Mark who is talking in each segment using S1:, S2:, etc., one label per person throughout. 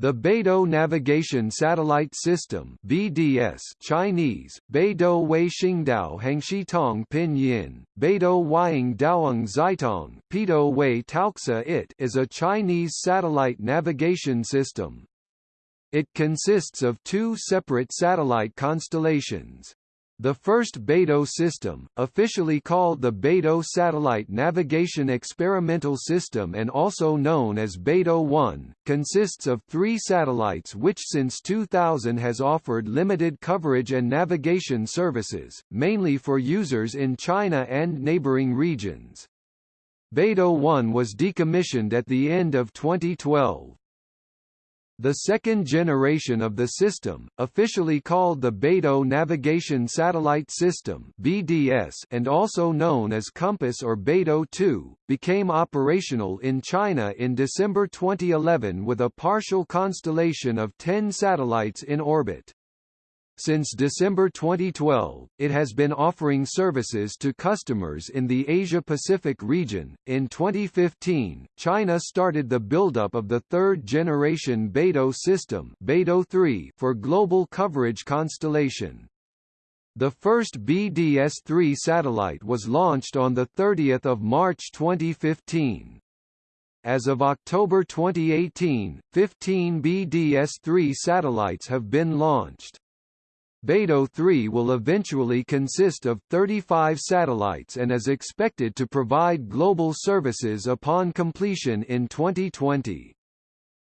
S1: The Beidou Navigation Satellite System BDS Chinese, Beidou Wei Xingdao Hangxi Tong Pinyin, Beidou Weiying Daoang Zaitong Pidou Wei Taoxa It is a Chinese satellite navigation system. It consists of two separate satellite constellations. The first Beidou system, officially called the Beidou Satellite Navigation Experimental System and also known as Beidou 1, consists of three satellites which since 2000 has offered limited coverage and navigation services, mainly for users in China and neighboring regions. Beidou 1 was decommissioned at the end of 2012. The second generation of the system, officially called the Beidou Navigation Satellite System (BDS) and also known as Compass or Beidou 2, became operational in China in December 2011 with a partial constellation of 10 satellites in orbit. Since December 2012, it has been offering services to customers in the Asia-Pacific region. In 2015, China started the buildup of the third-generation Beidou system Beidou 3 for global coverage constellation. The first BDS-3 satellite was launched on 30 March 2015. As of October 2018, 15 BDS-3 satellites have been launched. Beidou 3 will eventually consist of 35 satellites and is expected to provide global services upon completion in 2020.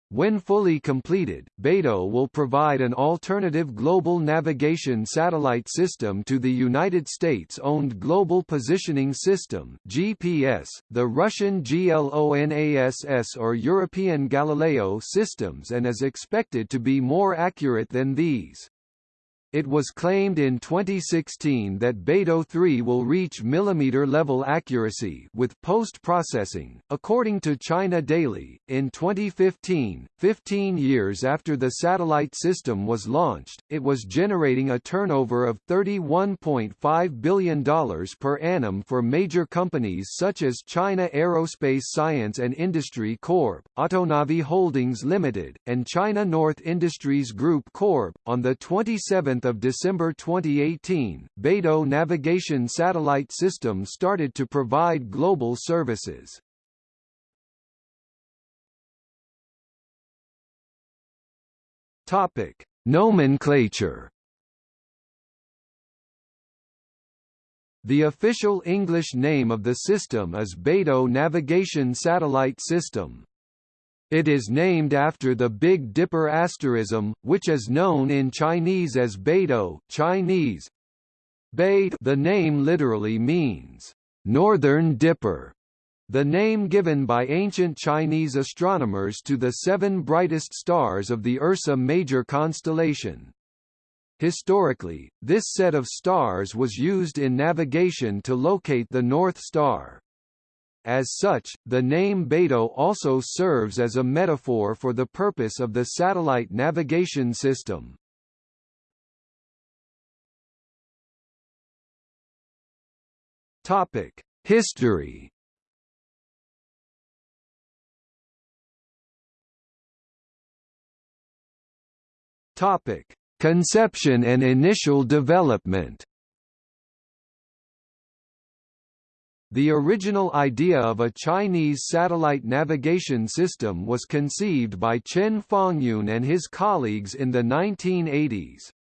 S1: When fully completed, Beidou will provide an alternative global navigation satellite system to the United States-owned Global Positioning System (GPS), the Russian GLONASS or European Galileo systems and is expected to be more accurate than these. It was claimed in 2016 that Beidou 3 will reach millimeter-level accuracy with post-processing, according to China Daily. In 2015, 15 years after the satellite system was launched, it was generating a turnover of $31.5 billion per annum for major companies such as China Aerospace Science and Industry Corp., Autonavi Holdings Limited, and China North Industries Group Corp. On the 27th of December 2018, Beidou Navigation Satellite System started to provide global services. Topic: Nomenclature. The official English name of the system is Beidou Navigation Satellite System. It is named after the Big Dipper asterism, which is known in Chinese as Beidou Chinese. Bei the name literally means, Northern Dipper, the name given by ancient Chinese astronomers to the seven brightest stars of the Ursa Major constellation. Historically, this set of stars was used in navigation to locate the North Star. As such, the name Beidou also serves as a metaphor for the purpose of the satellite navigation system. Topic: History. Topic: Conception and initial development. The original idea of a Chinese satellite navigation system was conceived by Chen Fangyun and his colleagues in the 1980s.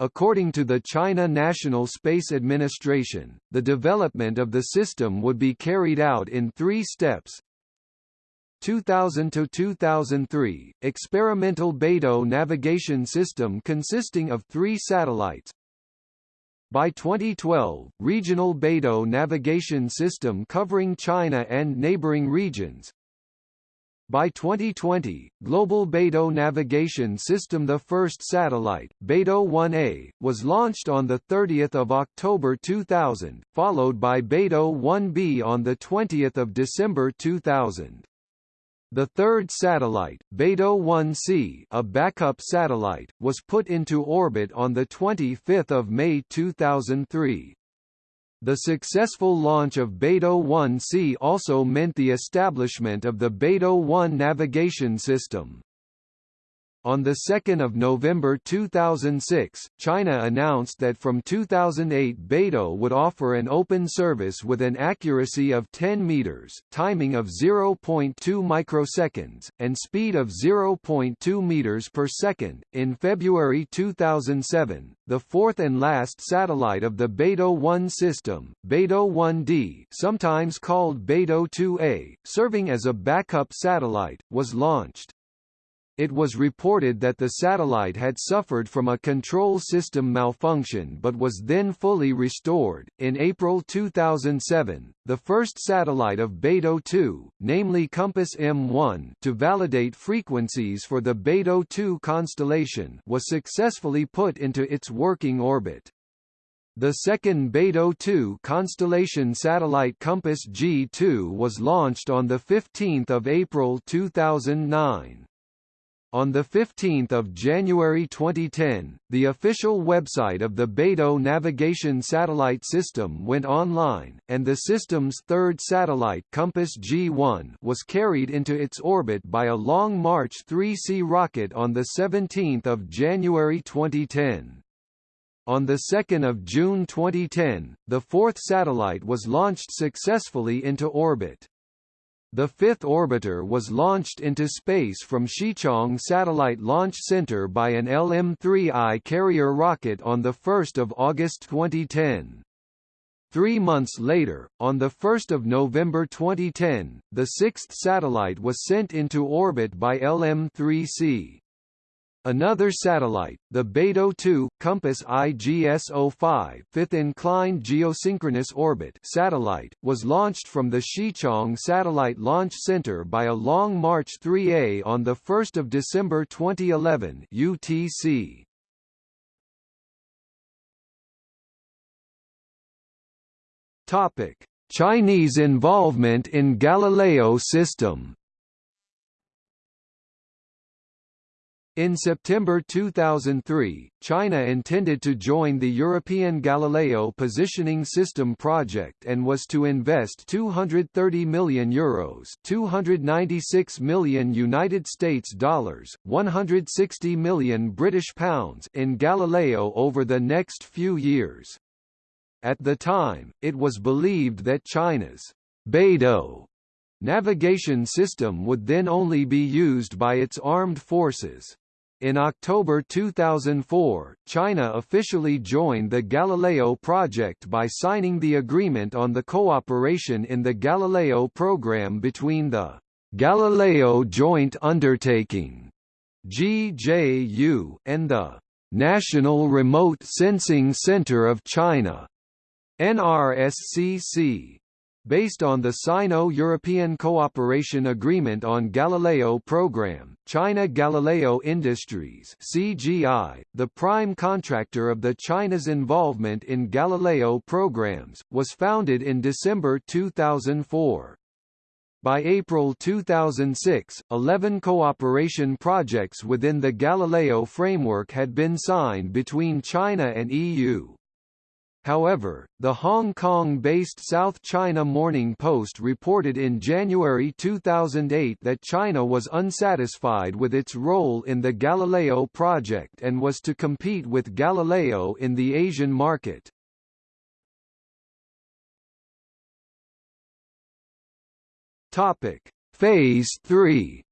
S1: According to the China National Space Administration, the development of the system would be carried out in three steps. 2000 to 2003, experimental Beidou navigation system consisting of three satellites, by 2012, regional Beidou navigation system covering China and neighboring regions. By 2020, Global Beidou Navigation System The first satellite, Beidou 1A, was launched on 30 October 2000, followed by Beidou 1B on 20 December 2000. The third satellite, Beidou 1C, a backup satellite, was put into orbit on 25 May 2003. The successful launch of Beidou 1C also meant the establishment of the Beidou 1 navigation system. On 2 November 2006, China announced that from 2008 Beidou would offer an open service with an accuracy of 10 meters, timing of 0.2 microseconds, and speed of 0.2 meters per second. In February 2007, the fourth and last satellite of the Beidou 1 system, Beidou 1D, sometimes called Beidou 2A, serving as a backup satellite, was launched. It was reported that the satellite had suffered from a control system malfunction but was then fully restored. In April 2007, the first satellite of Beidou 2, namely Compass M1, to validate frequencies for the Beidou 2 constellation, was successfully put into its working orbit. The second Beidou 2 constellation satellite Compass G2 was launched on 15 April 2009. On 15 January 2010, the official website of the Beidou navigation satellite system went online, and the system's third satellite Compass G1 was carried into its orbit by a Long March 3C rocket on 17 January 2010. On 2 June 2010, the fourth satellite was launched successfully into orbit. The fifth orbiter was launched into space from Xichang Satellite Launch Center by an LM-3I carrier rocket on 1 August 2010. Three months later, on 1 November 2010, the sixth satellite was sent into orbit by LM-3C. Another satellite, the Beidou 2, Compass IGS-05 fifth inclined geosynchronous orbit satellite, was launched from the Xichang Satellite Launch Center by a Long March 3A on 1 December 2011 UTC. Chinese involvement in Galileo system In September 2003, China intended to join the European Galileo Positioning System project and was to invest 230 million euros, 296 million United States dollars, 160 million British pounds in Galileo over the next few years. At the time, it was believed that China's Beidou navigation system would then only be used by its armed forces. In October 2004, China officially joined the Galileo project by signing the agreement on the cooperation in the Galileo program between the Galileo Joint Undertaking GJU and the National Remote Sensing Center of China NRSCC Based on the Sino-European Cooperation Agreement on Galileo Program, China Galileo Industries CGI, the prime contractor of the China's involvement in Galileo programs, was founded in December 2004. By April 2006, 11 cooperation projects within the Galileo framework had been signed between China and EU. However, the Hong Kong-based South China Morning Post reported in January 2008 that China was unsatisfied with its role in the Galileo project and was to compete with Galileo in the Asian market. Topic: Phase 3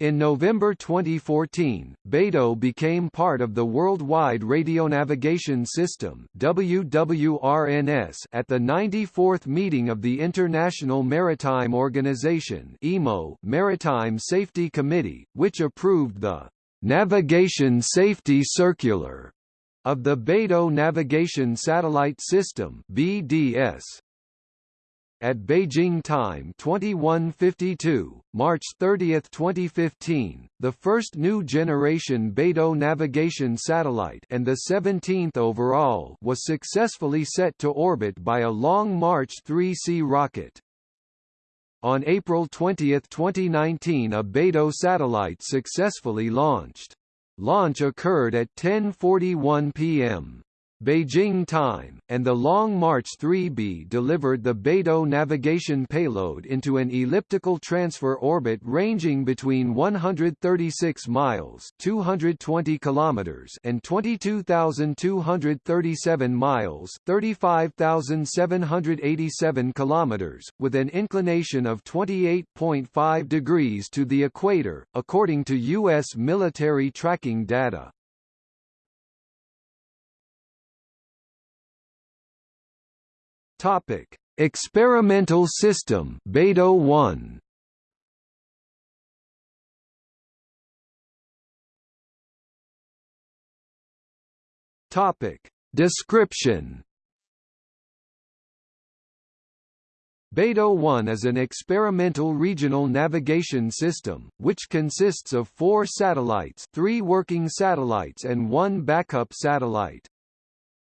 S1: In November 2014, Beidou became part of the Worldwide Radionavigation System WWRNS at the 94th meeting of the International Maritime Organization (IMO) Maritime Safety Committee, which approved the Navigation Safety Circular of the Beidou Navigation Satellite System (BDS). At Beijing time 2152, March 30, 2015, the first new generation Beidou navigation satellite and the 17th overall was successfully set to orbit by a Long March 3C rocket. On April 20, 2019 a Beidou satellite successfully launched. Launch occurred at 10.41 p.m. Beijing time, and the Long March 3B delivered the Beidou navigation payload into an elliptical transfer orbit ranging between 136 miles (220 kilometers) and 22,237 miles (35,787 kilometers), with an inclination of 28.5 degrees to the equator, according to U.S. military tracking data. Topic: Experimental system Beidou 1. Topic: Description. Beidou 1 is an experimental regional navigation system, which consists of four satellites three working satellites and one backup satellite.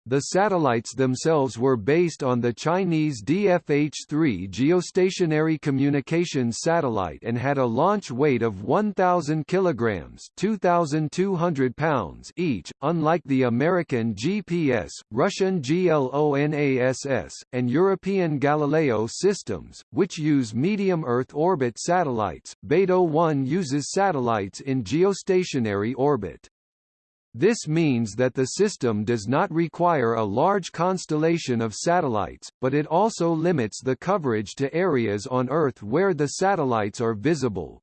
S1: The satellites themselves were based on the Chinese DFH-3 geostationary communications satellite and had a launch weight of 1,000 kilograms (2,200 pounds) each, unlike the American GPS, Russian GLONASS, and European Galileo systems, which use medium Earth orbit satellites. Beidou 1 uses satellites in geostationary orbit. This means that the system does not require a large constellation of satellites, but it also limits the coverage to areas on Earth where the satellites are visible.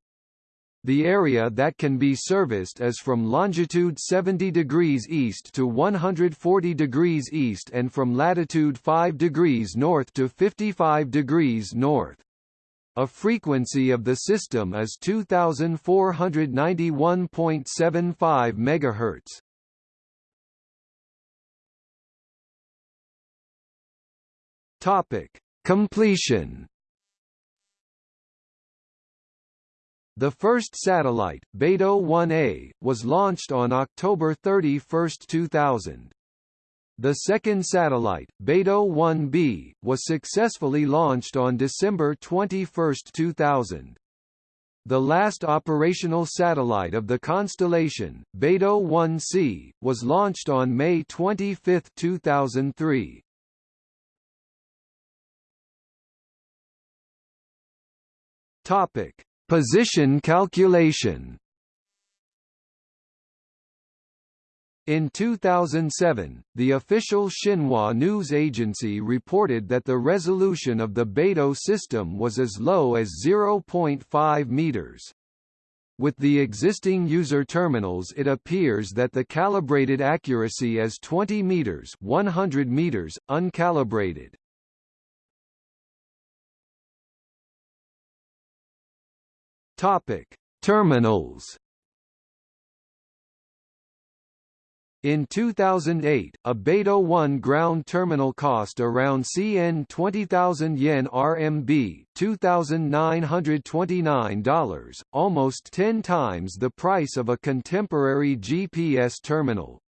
S1: The area that can be serviced is from longitude 70 degrees east to 140 degrees east and from latitude 5 degrees north to 55 degrees north. A frequency of the system is 2491.75 MHz. Topic: Completion. The first satellite, Beidou 1A, was launched on October 31, 2000. The second satellite, Beidou 1B, was successfully launched on December 21, 2000. The last operational satellite of the constellation, Beidou 1C, was launched on May 25, 2003. Topic: Position calculation. In 2007, the official Xinhua news agency reported that the resolution of the Beidou system was as low as 0.5 meters. With the existing user terminals it appears that the calibrated accuracy is 20 meters 100 meters, uncalibrated. Topic: Terminals. In 2008, a Beidou 1 ground terminal cost around CN 20,000 yen RMB $2,929, almost 10 times the price of a contemporary GPS terminal.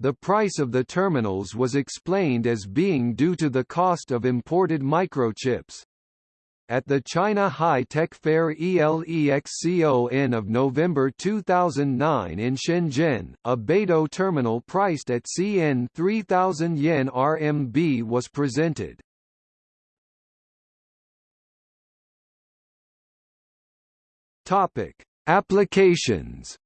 S1: The price of the terminals was explained as being due to the cost of imported microchips. At the China High-Tech Fair ELEXCON of November 2009 in Shenzhen, a Beidou terminal priced at CN 3000 yen RMB was presented. Topic: Applications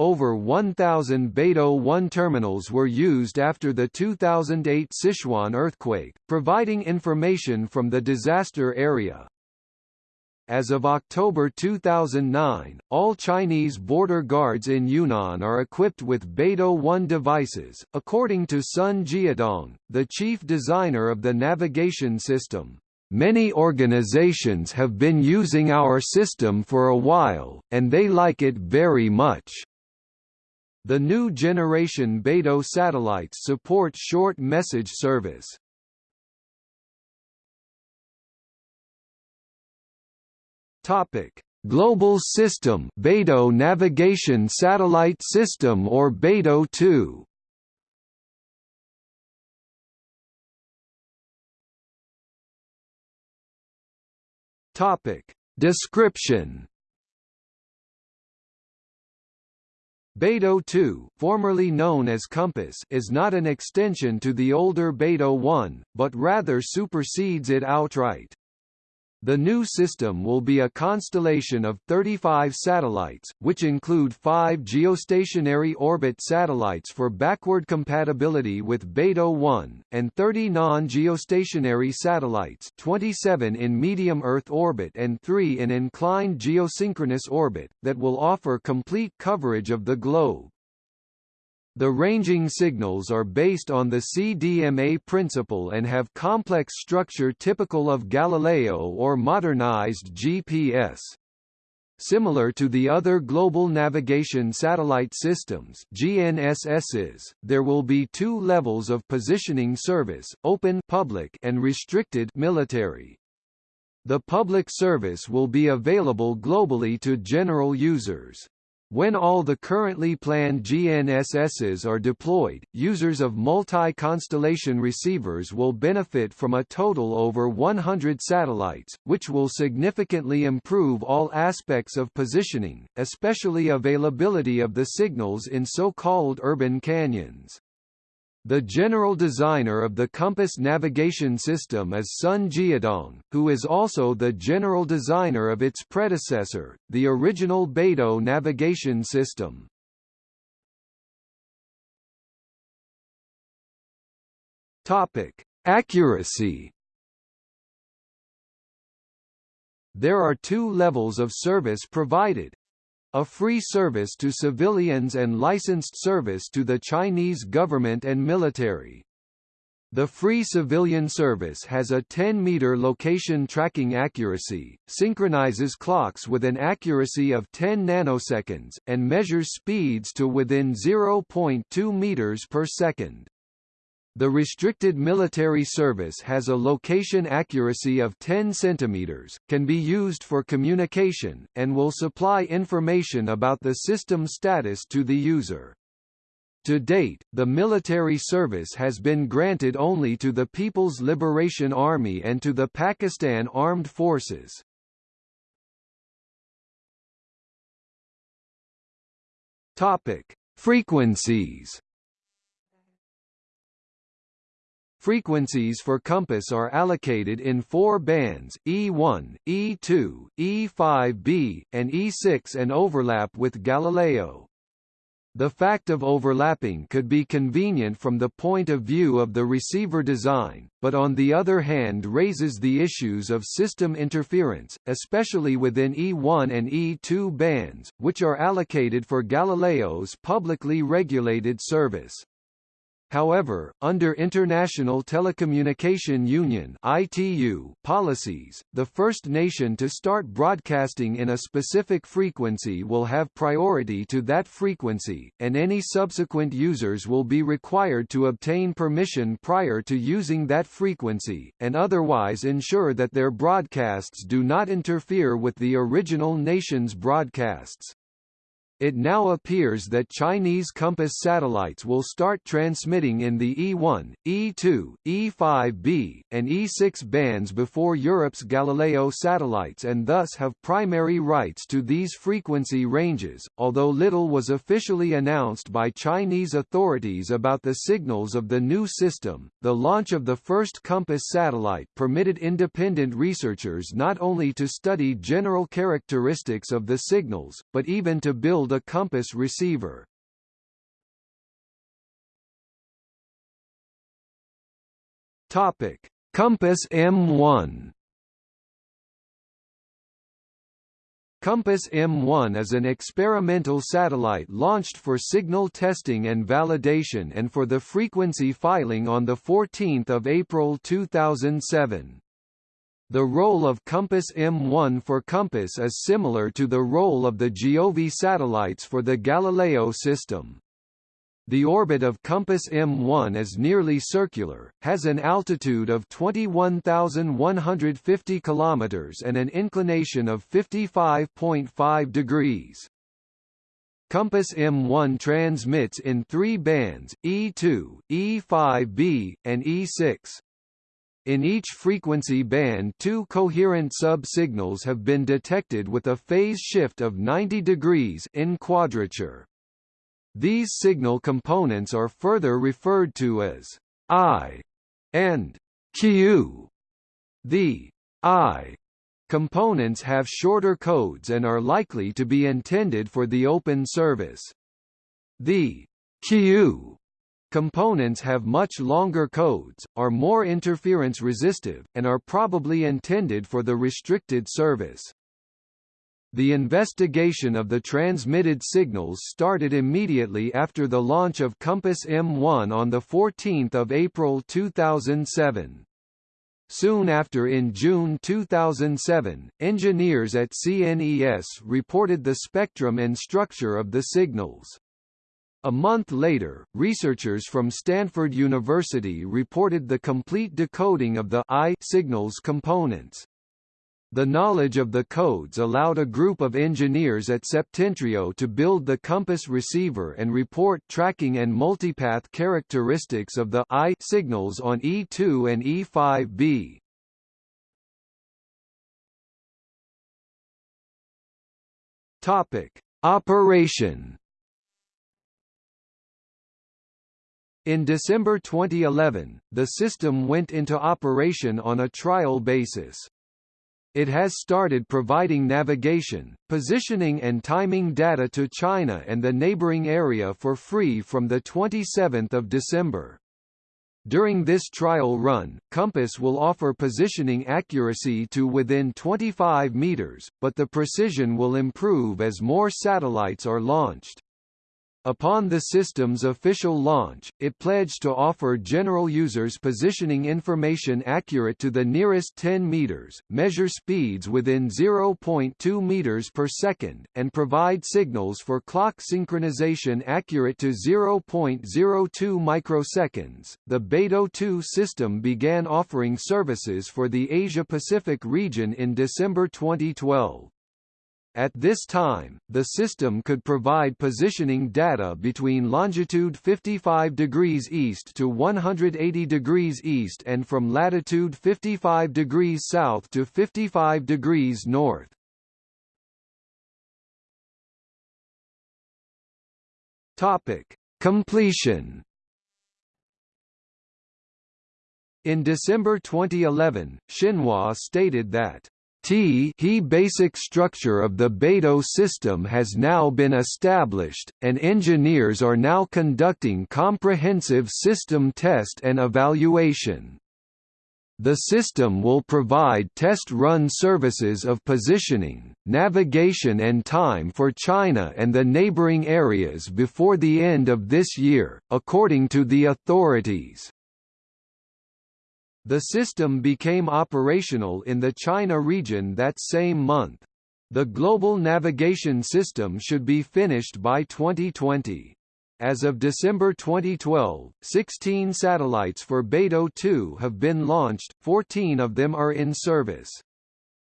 S1: Over 1,000 Beidou 1 terminals were used after the 2008 Sichuan earthquake, providing information from the disaster area. As of October 2009, all Chinese border guards in Yunnan are equipped with Beidou 1 devices, according to Sun Jiadong, the chief designer of the navigation system. Many organizations have been using our system for a while, and they like it very much. The new generation Beidou satellites support short message service. Topic: Global System Beidou Navigation Satellite System or Beidou 2. Topic: Description Beidou 2, formerly known as Compass, is not an extension to the older Beidou 1, but rather supersedes it outright. The new system will be a constellation of 35 satellites, which include five geostationary orbit satellites for backward compatibility with Beidou 1, and 30 non-geostationary satellites 27 in medium Earth orbit and 3 in inclined geosynchronous orbit, that will offer complete coverage of the globe. The ranging signals are based on the CDMA principle and have complex structure typical of Galileo or modernized GPS. Similar to the other Global Navigation Satellite Systems GNSSs, there will be two levels of positioning service, open public and restricted military. The public service will be available globally to general users. When all the currently planned GNSSs are deployed, users of multi-constellation receivers will benefit from a total over 100 satellites, which will significantly improve all aspects of positioning, especially availability of the signals in so-called urban canyons. The general designer of the Compass navigation system is Sun Jiadong, who is also the general designer of its predecessor, the original Beidou navigation system. Topic: Accuracy. There are two levels of service provided, a free service to civilians and licensed service to the Chinese government and military. The free civilian service has a 10-meter location tracking accuracy, synchronizes clocks with an accuracy of 10 nanoseconds, and measures speeds to within 0.2 meters per second. The restricted military service has a location accuracy of 10 cm, can be used for communication, and will supply information about the system status to the user. To date, the military service has been granted only to the People's Liberation Army and to the Pakistan Armed Forces. Topic: Frequencies Frequencies for compass are allocated in four bands, E1, E2, E5b, and E6 and overlap with Galileo. The fact of overlapping could be convenient from the point of view of the receiver design, but on the other hand raises the issues of system interference, especially within E1 and E2 bands, which are allocated for Galileo's publicly regulated service. However, under International Telecommunication Union (ITU) policies, the first nation to start broadcasting in a specific frequency will have priority to that frequency, and any subsequent users will be required to obtain permission prior to using that frequency, and otherwise ensure that their broadcasts do not interfere with the original nation's broadcasts. It now appears that Chinese Compass satellites will start transmitting in the E1, E2, E5b, and E6 bands before Europe's Galileo satellites and thus have primary rights to these frequency ranges, although little was officially announced by Chinese authorities about the signals of the new system. The launch of the first Compass satellite permitted independent researchers not only to study general characteristics of the signals, but even to build a compass receiver. Topic: Compass M1 Compass M1 is an experimental satellite launched for signal testing and validation and for the frequency filing on 14 April 2007. The role of Compass M1 for Compass is similar to the role of the Giove satellites for the Galileo system. The orbit of Compass M1 is nearly circular, has an altitude of 21,150 km and an inclination of 55.5 degrees. Compass M1 transmits in three bands, E2, E5b, and E6. In each frequency band two coherent sub-signals have been detected with a phase shift of 90 degrees in quadrature. These signal components are further referred to as I and Q. The I components have shorter codes and are likely to be intended for the open service. The Q components have much longer codes, are more interference resistive, and are probably intended for the restricted service. The investigation of the transmitted signals started immediately after the launch of Compass M1 on 14 April 2007. Soon after in June 2007, engineers at CNES reported the spectrum and structure of the signals. A month later, researchers from Stanford University reported the complete decoding of the I signals components. The knowledge of the codes allowed a group of engineers at Septentrio to build the compass receiver and report tracking and multipath characteristics of the I signals on E2 and E5B. Topic: Operation In December 2011, the system went into operation on a trial basis. It has started providing navigation, positioning and timing data to China and the neighboring area for free from 27 December. During this trial run, Compass will offer positioning accuracy to within 25 meters, but the precision will improve as more satellites are launched. Upon the system's official launch, it pledged to offer general users positioning information accurate to the nearest 10 meters, measure speeds within 0.2 meters per second, and provide signals for clock synchronization accurate to 0.02 microseconds. The Beidou 2 system began offering services for the Asia-Pacific region in December 2012. At this time, the system could provide positioning data between longitude 55 degrees east to 180 degrees east and from latitude 55 degrees south to 55 degrees north. Topic: Completion In December 2011, Xinhua stated that T he basic structure of the Beidou system has now been established, and engineers are now conducting comprehensive system test and evaluation. The system will provide test-run services of positioning, navigation and time for China and the neighboring areas before the end of this year, according to the authorities. The system became operational in the China region that same month. The global navigation system should be finished by 2020. As of December 2012, 16 satellites for Beidou 2 have been launched, 14 of them are in service.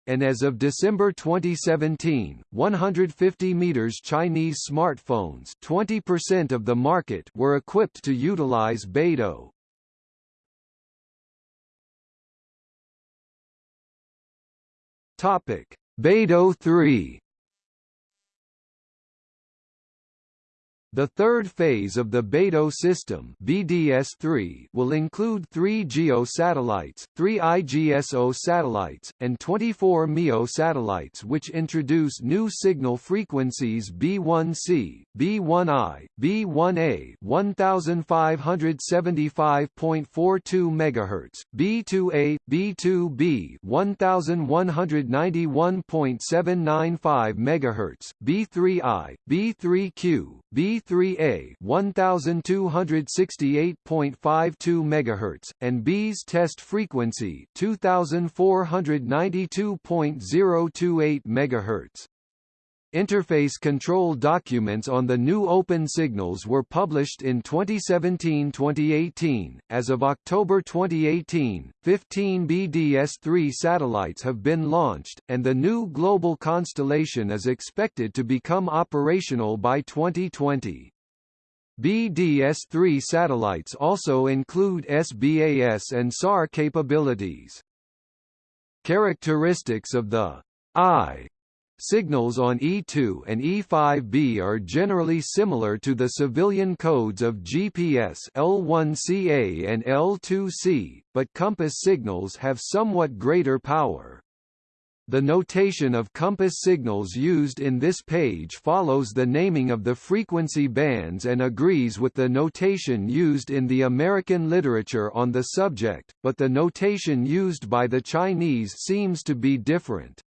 S1: And as of December 2017, 150 meters Chinese smartphones 20% of the market were equipped to utilize Beidou. Topic: Beidou 3 The third phase of the Beidou system BDS-3 will include three GEO satellites, three IGSO satellites, and 24 MEO satellites which introduce new signal frequencies B1C, B1I, B1A 1575.42 MHz, B2A, B2B 1191.795 MHz, B3I, B3Q, B3A 1268.52 MHz and B's test frequency 2492.028 MHz. Interface control documents on the new open signals were published in 2017-2018. As of October 2018, 15 BDS-3 satellites have been launched, and the new global constellation is expected to become operational by 2020. BDS-3 satellites also include SBAS and SAR capabilities. Characteristics of the I Signals on E2 and E5B are generally similar to the civilian codes of GPS L1CA and L2C, but compass signals have somewhat greater power. The notation of compass signals used in this page follows the naming of the frequency bands and agrees with the notation used in the American literature on the subject, but the notation used by the Chinese seems to be different.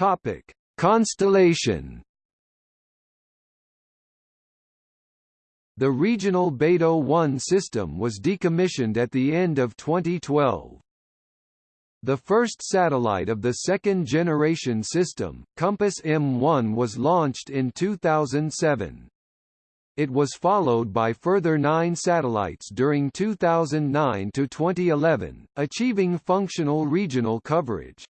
S1: Topic: Constellation. The regional Beidou 1 system was decommissioned at the end of 2012. The first satellite of the second-generation system, Compass M1 was launched in 2007. It was followed by further nine satellites during 2009 to 2011, achieving functional regional coverage.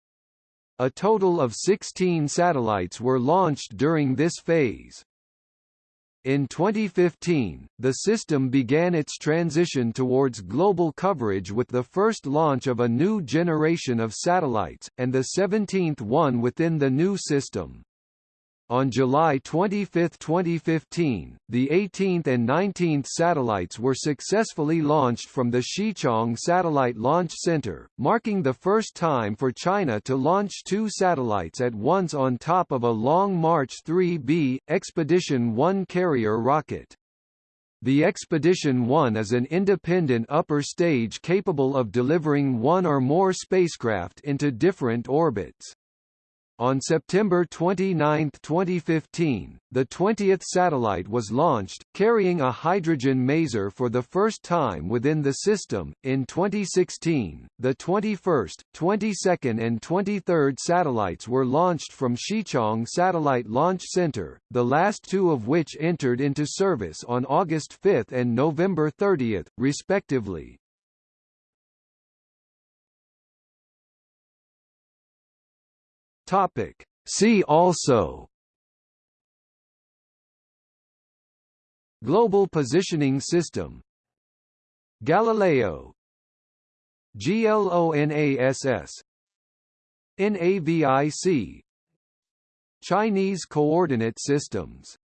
S1: A total of 16 satellites were launched during this phase. In 2015, the system began its transition towards global coverage with the first launch of a new generation of satellites, and the 17th one within the new system. On July 25, 2015, the 18th and 19th satellites were successfully launched from the Xichang Satellite Launch Center, marking the first time for China to launch two satellites at once on top of a Long March 3B, Expedition 1 carrier rocket. The Expedition 1 is an independent upper stage capable of delivering one or more spacecraft into different orbits. On September 29, 2015, the 20th satellite was launched, carrying a hydrogen maser for the first time within the system. In 2016, the 21st, 22nd, and 23rd satellites were launched from Xichang Satellite Launch Center, the last two of which entered into service on August 5 and November 30, respectively. Topic. See also. Global Positioning System. Galileo. GLONASS NAVIC Chinese Coordinate Systems